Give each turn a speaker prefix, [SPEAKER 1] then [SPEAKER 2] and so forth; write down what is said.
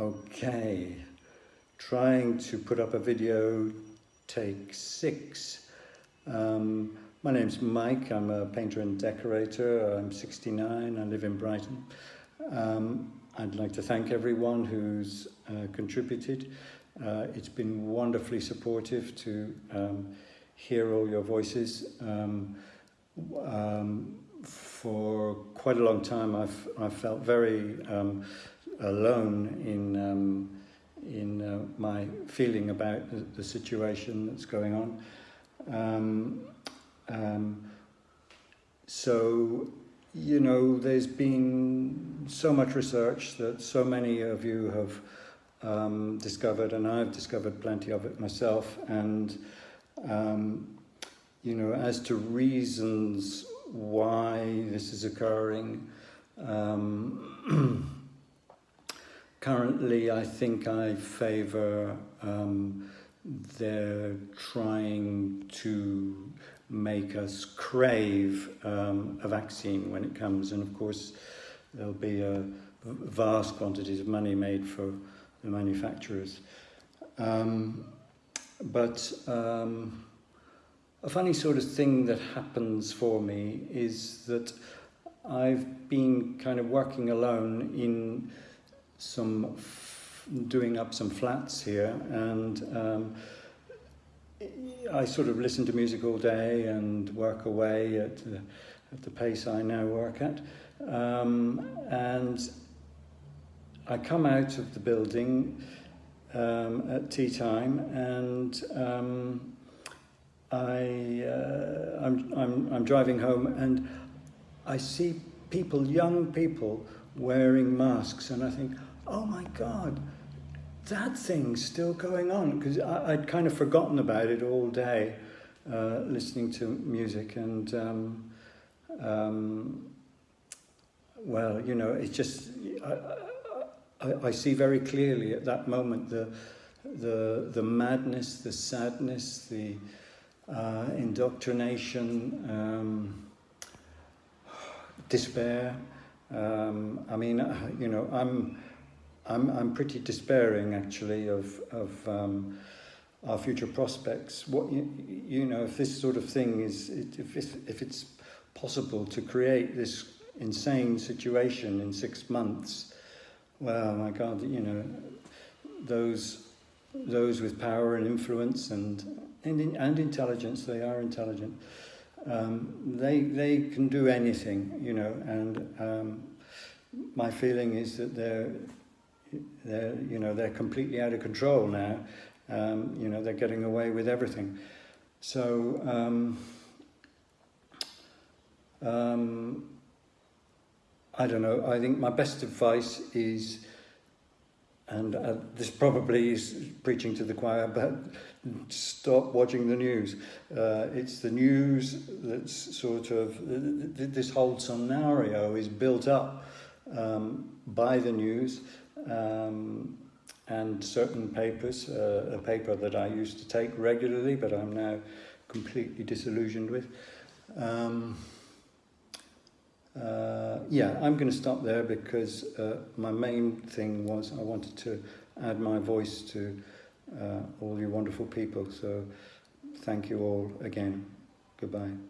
[SPEAKER 1] Okay, trying to put up a video, take six. Um, my name's Mike, I'm a painter and decorator, I'm 69, I live in Brighton. Um, I'd like to thank everyone who's uh, contributed. Uh, it's been wonderfully supportive to um, hear all your voices. Um, um, for quite a long time I've, I've felt very um, alone in um, in uh, my feeling about the, the, situation that's going on. Um, um, so, you know, there's been so much research that so many of you have um, discovered, and I've discovered plenty of it myself. And, um, you know, as to reasons why this is occurring, um, Currently, I think I favour um, they're trying to make us crave um, a vaccine when it comes, and of course, there'll be a vast quantities of money made for the manufacturers. Um, but um, a funny sort of thing that happens for me is that I've been kind of working alone in some doing up some flats here and um, I sort of listen to music all day and work away at the, at the pace I now work at. Um, and I come out of the building um, at tea time and um, I, uh, I'm, I'm, I'm driving home and I see people, young people, wearing masks and I think, oh my God, that thing's still going on because I'd kind of forgotten about it all day uh, listening to music and um, um, well, you know, it's just I, I, I, see very clearly at that moment the the the madness, the sadness, the uh, indoctrination, um, despair. Um, I mean, you know, I'm I'm, I'm pretty despairing actually of, of um, our future prospects. What you, you know, if this sort of thing is, if, if it's possible to create this insane situation in six months, well, my God, you know, those those with power and influence and and, and intelligence, they are intelligent. Um, they they can do anything, you know, and um, my feeling is that they're they're, you know, they're completely out of control now. Um, you know, they're getting away with everything. So, um, um, I don't know, I think my best advice is, and uh, this probably is preaching to the choir, but stop watching the news. Uh, it's the news that's sort of, this whole scenario is built up um, by the news um, and certain papers, uh, a paper that I used to take regularly, but I'm now completely disillusioned with. Um, uh, yeah, I'm going to stop there because uh, my main thing was I wanted to add my voice to uh, all you wonderful people. So thank you all again. Goodbye.